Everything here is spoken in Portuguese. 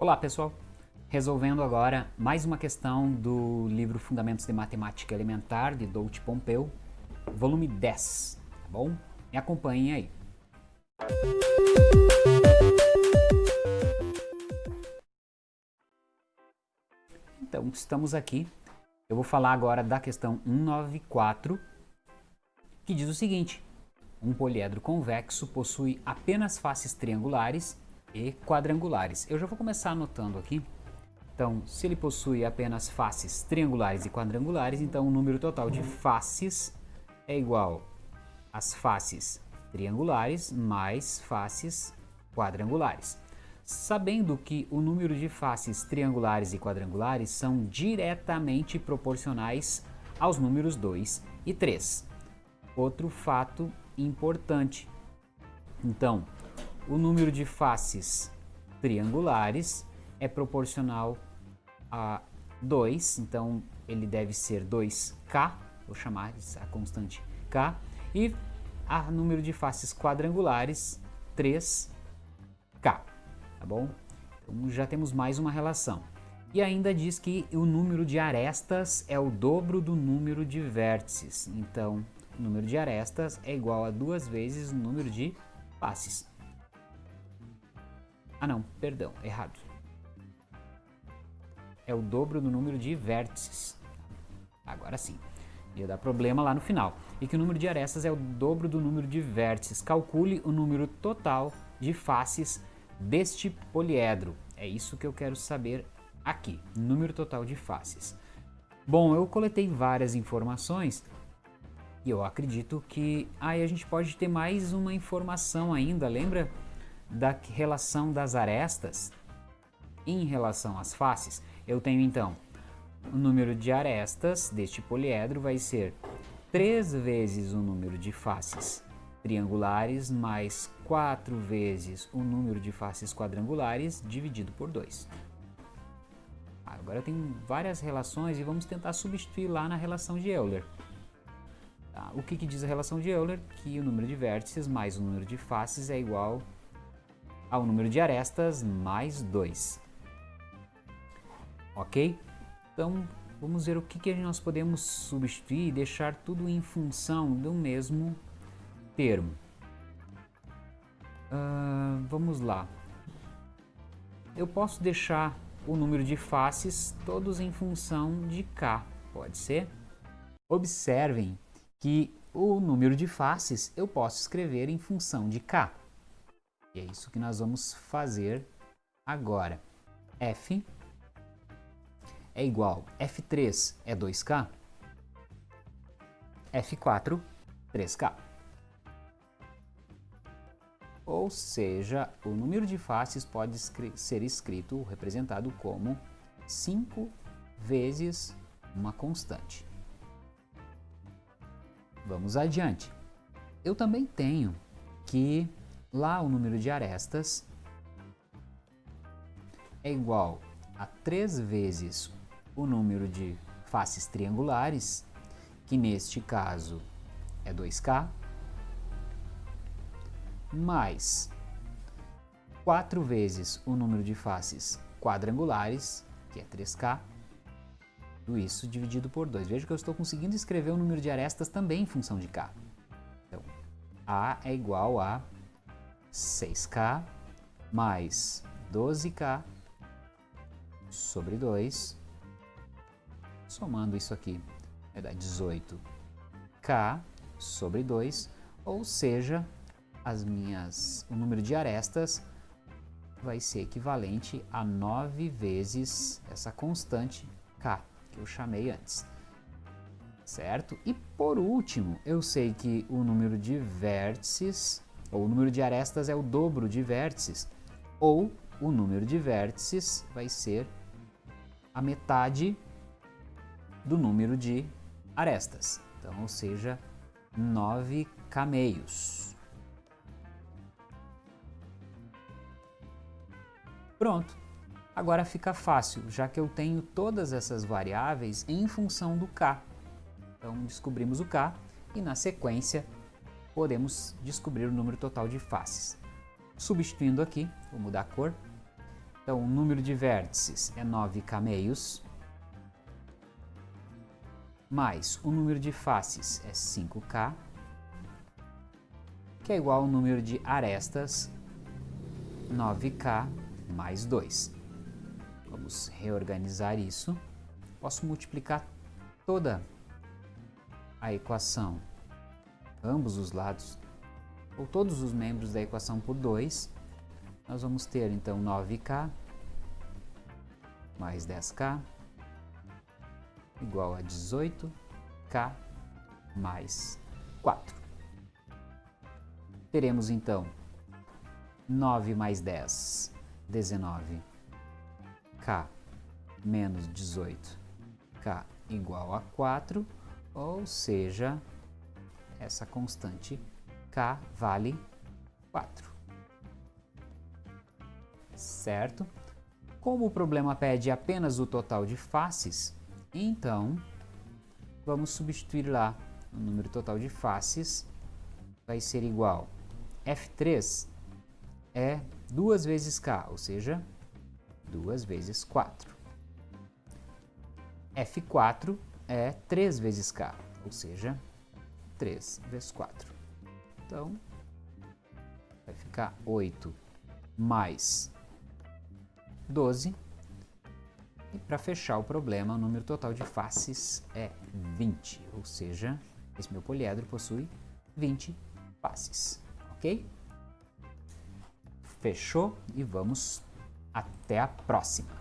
Olá pessoal, resolvendo agora mais uma questão do livro Fundamentos de Matemática Elementar de Doudt Pompeu, volume 10, tá bom? Me acompanhem aí. Então, estamos aqui. Eu vou falar agora da questão 194, que diz o seguinte: um poliedro convexo possui apenas faces triangulares e quadrangulares. Eu já vou começar anotando aqui. Então, se ele possui apenas faces triangulares e quadrangulares, então o número total de faces é igual às faces triangulares mais faces quadrangulares. Sabendo que o número de faces triangulares e quadrangulares são diretamente proporcionais aos números 2 e 3. Outro fato importante. Então, o número de faces triangulares é proporcional a 2, então ele deve ser 2k, vou chamar a constante k, e a número de faces quadrangulares 3k, tá bom? Então já temos mais uma relação. E ainda diz que o número de arestas é o dobro do número de vértices, então o número de arestas é igual a duas vezes o número de faces. Ah não, perdão, errado. É o dobro do número de vértices. Agora sim. Ia dar problema lá no final. E que o número de arestas é o dobro do número de vértices. Calcule o número total de faces deste poliedro. É isso que eu quero saber aqui. Número total de faces. Bom, eu coletei várias informações e eu acredito que aí a gente pode ter mais uma informação ainda, lembra? Da relação das arestas em relação às faces, eu tenho então o número de arestas deste poliedro vai ser 3 vezes o número de faces triangulares mais 4 vezes o número de faces quadrangulares dividido por 2. Agora tem várias relações e vamos tentar substituir lá na relação de Euler. Tá? O que, que diz a relação de Euler? Que o número de vértices mais o número de faces é igual ao número de arestas mais 2. Ok? Então, vamos ver o que, que nós podemos substituir e deixar tudo em função do mesmo termo. Uh, vamos lá. Eu posso deixar o número de faces todos em função de k, pode ser? Observem que o número de faces eu posso escrever em função de k. E é isso que nós vamos fazer agora. F é igual, F3 é 2K, F4, 3K. Ou seja, o número de faces pode ser escrito, representado como 5 vezes uma constante. Vamos adiante. Eu também tenho que Lá o número de arestas é igual a 3 vezes o número de faces triangulares, que neste caso é 2K, mais 4 vezes o número de faces quadrangulares, que é 3K, tudo isso dividido por 2. Veja que eu estou conseguindo escrever o número de arestas também em função de K. Então, A é igual a 6K mais 12K sobre 2, somando isso aqui, vai dar 18K sobre 2, ou seja, as minhas, o número de arestas vai ser equivalente a 9 vezes essa constante K, que eu chamei antes. Certo? E por último, eu sei que o número de vértices ou o número de arestas é o dobro de vértices, ou o número de vértices vai ser a metade do número de arestas. Então, ou seja, 9 cameios. Pronto. Agora fica fácil, já que eu tenho todas essas variáveis em função do k. Então, descobrimos o k e, na sequência, podemos descobrir o número total de faces. Substituindo aqui, vou mudar a cor, Então, o número de vértices é 9k meios, mais o número de faces é 5k, que é igual ao número de arestas, 9k mais 2. Vamos reorganizar isso. Posso multiplicar toda a equação, ambos os lados, ou todos os membros da equação por 2, nós vamos ter então 9k mais 10k igual a 18k mais 4. Teremos então 9 mais 10, 19, k menos 18, k igual a 4, ou seja, essa constante k vale 4 certo? Como o problema pede apenas o total de faces, então vamos substituir lá o número total de faces, vai ser igual F3 é 2 vezes K, ou seja, 2 vezes 4. F4 é 3 vezes K, ou seja, 3 vezes 4. Então, vai ficar 8 mais 12. E para fechar o problema, o número total de faces é 20, ou seja, esse meu poliedro possui 20 faces, ok? Fechou e vamos até a próxima.